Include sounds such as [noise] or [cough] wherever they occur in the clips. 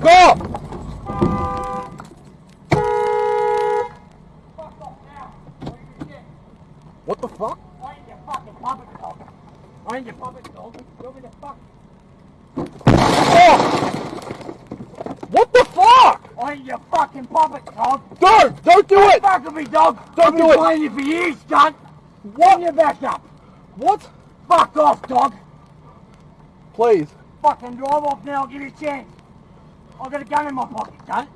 Fuck off! Fuck off now. What are you gonna get? What the fuck? I ain't your fucking puppet dog. I ain't your puppet dog. You me to fuck? Oh! What the fuck? I ain't your fucking puppet dog. Don't! Don't do it! Fuck with me, dog. Don't I've do been it. playing you for years, cunt. What? your back up. What? Fuck off, dog. Please. Fucking drive off now. I'll give you a chance. I've got a gun in my pocket, cunt.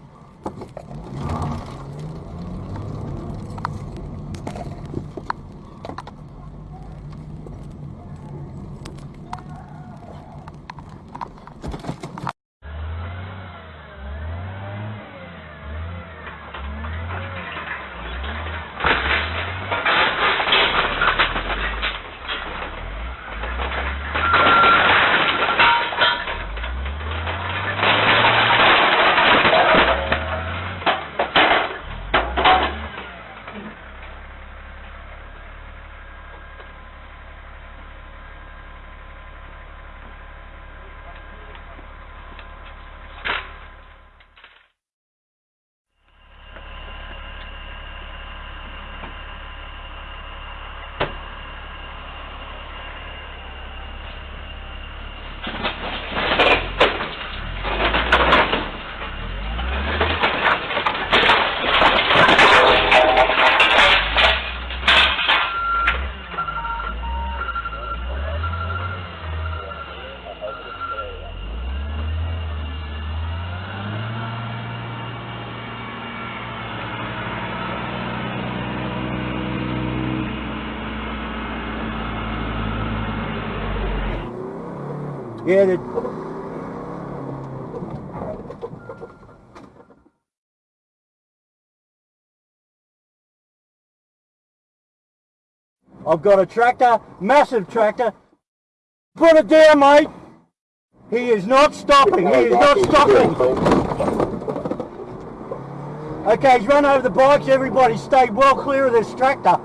Yeah, the... I've got a tractor, massive tractor. Put it down, mate. He is not stopping. He is not stopping. Okay, he's run over the bikes. Everybody stay well clear of this tractor.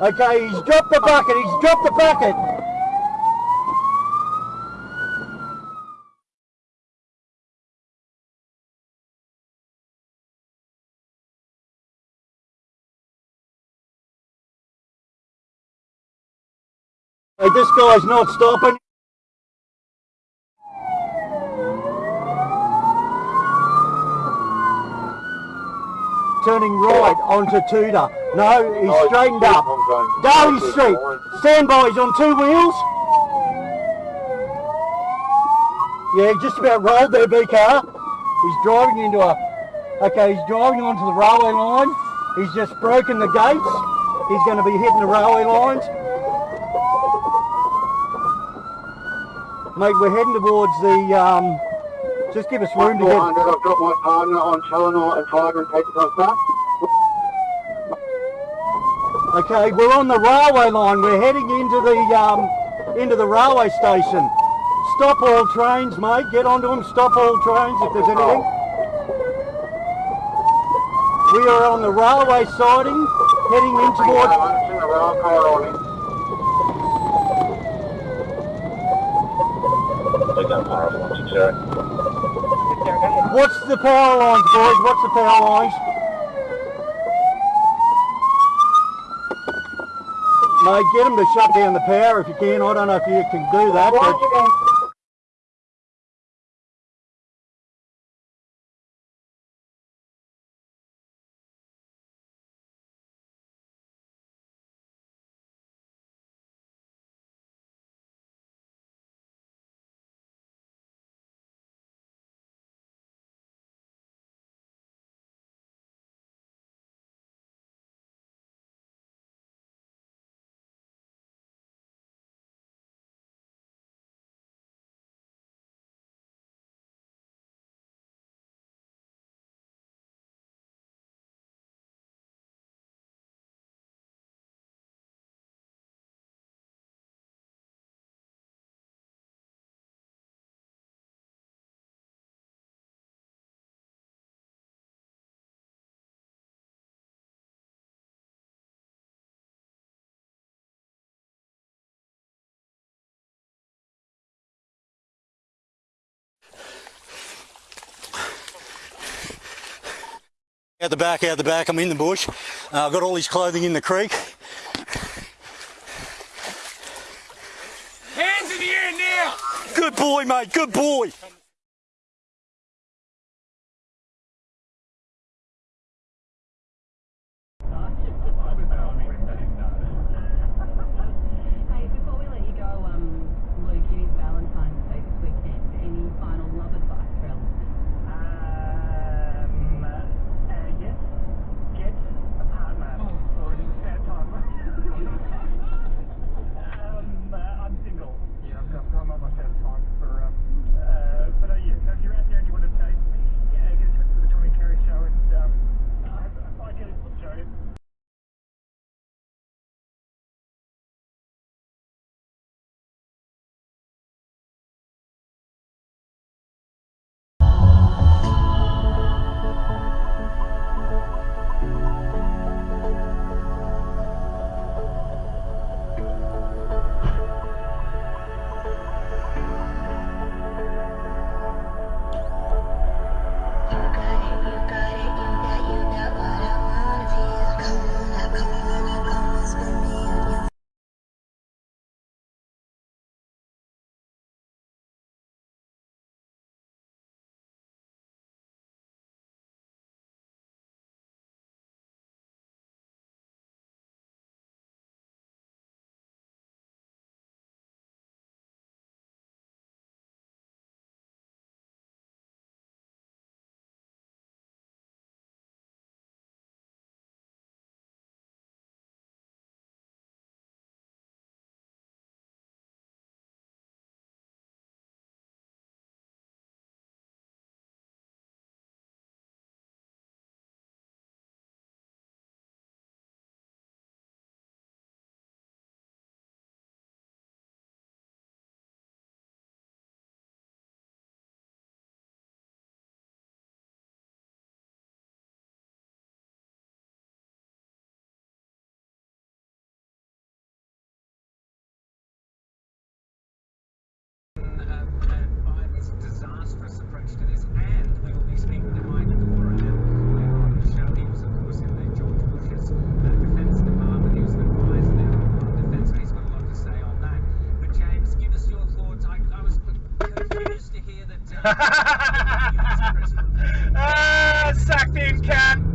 Okay, he's dropped the bucket. He's dropped the bucket. Hey, this guy's not stopping. Turning right onto Tudor. No, he's straightened up. Darley Street. Stand by, he's on two wheels. Yeah, he just about rolled there, B car. He's driving into a. Okay, he's driving onto the railway line. He's just broken the gates. He's going to be hitting the railway lines. Mate, we're heading towards the. Um, just give us room to get. 400, I've got my partner on Challenor and Tiger and take the cost back. Okay, we're on the railway line. We're heading into the um, into the railway station. Stop all trains, mate. Get onto them. Stop all trains if there's anything. We are on the railway siding, heading in towards. I'm in the rail car on it. What's the power lines, boys? What's the power lines? Mate, get them to shut down the power if you can. I don't know if you can do that. But Out the back, out the back, I'm in the bush. Uh, I've got all his clothing in the creek. Hands in the air now! Good boy, mate, good boy! [laughs] ah, sack team.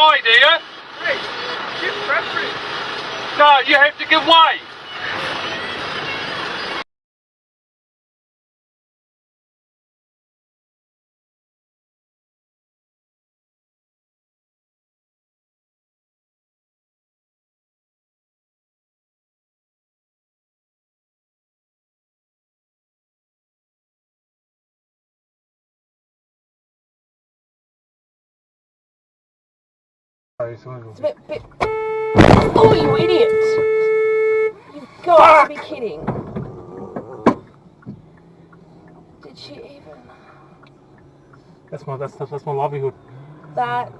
Hey, give preference. No, you have to give way. Bit, bit... Oh, you idiot! You've got Fuck! to be kidding. Did she even... That's my, that's, that's my livelihood. That...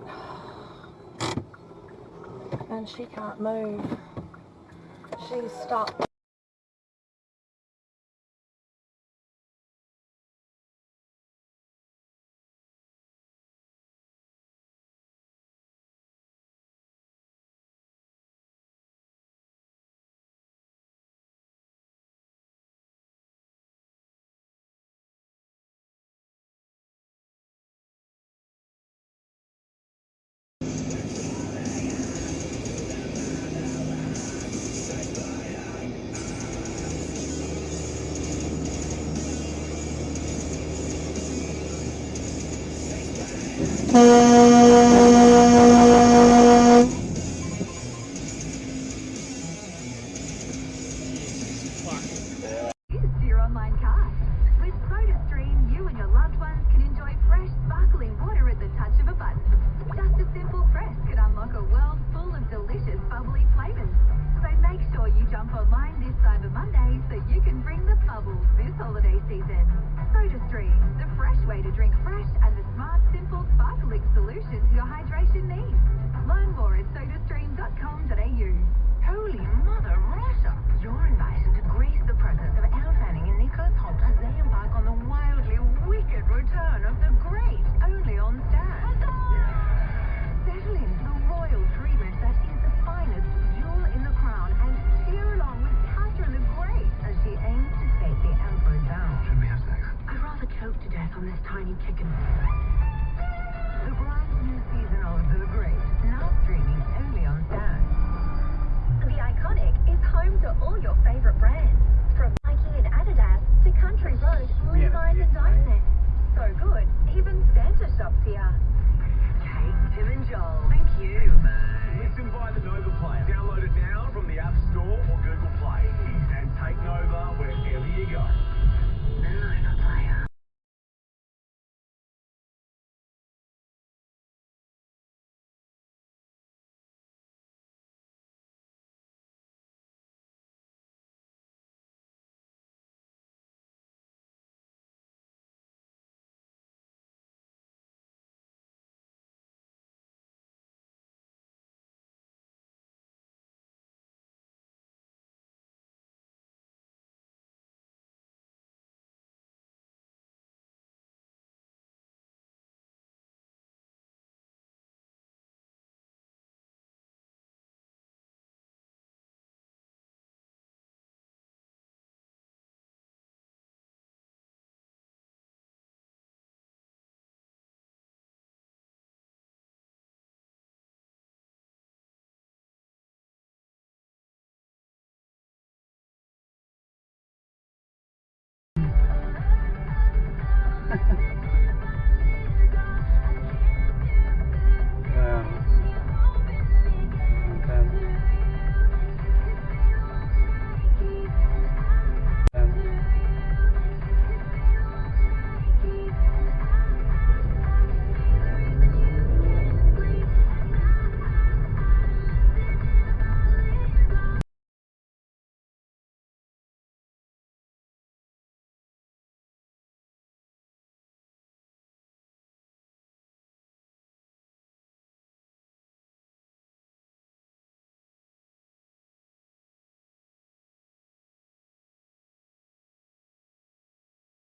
And she can't move. She's stuck. اچھا [laughs]